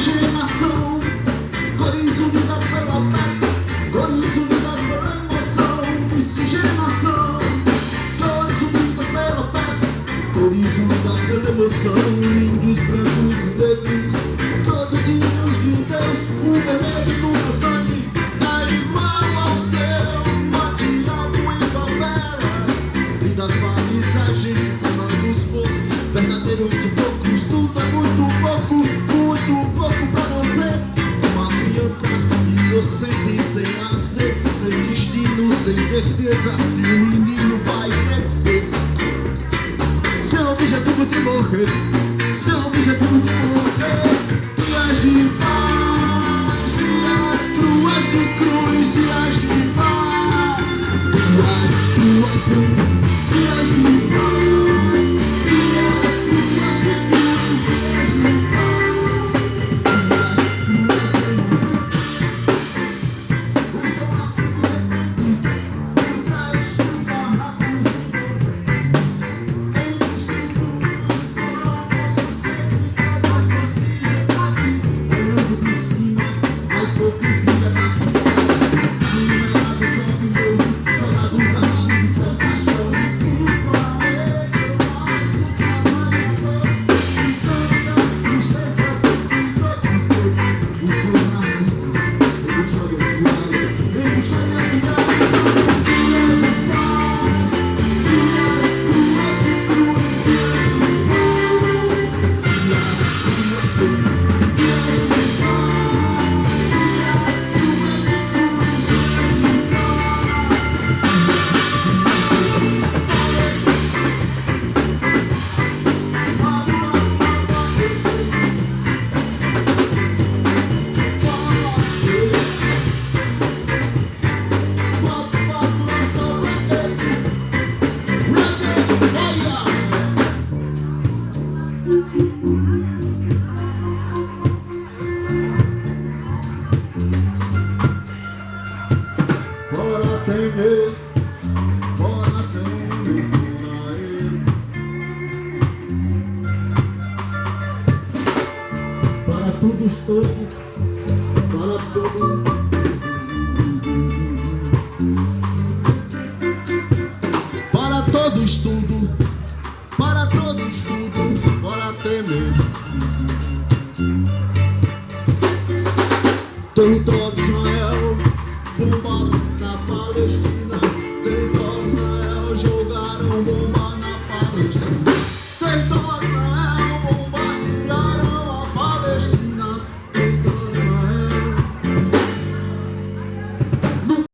Shame São lindos, brancos e negros Todos filhos de Deus O vermelho do sangue. É igual ao seu Matirado em favela E das paisagens de cima dos poucos. Verdadeiros poucos Tudo é muito pouco. Muito pouco pra você. Uma criança inocente Sem nascer Sem destino, sem certeza Se o menino morrer Seu objetivo de morrer Dias de paz Dias cruas de cruz Dias de paz cruas de cruz Dias de Para todos todos, para todos. Para todos tudo, para todos tudo, bora temer. Território jogaram bomba na parede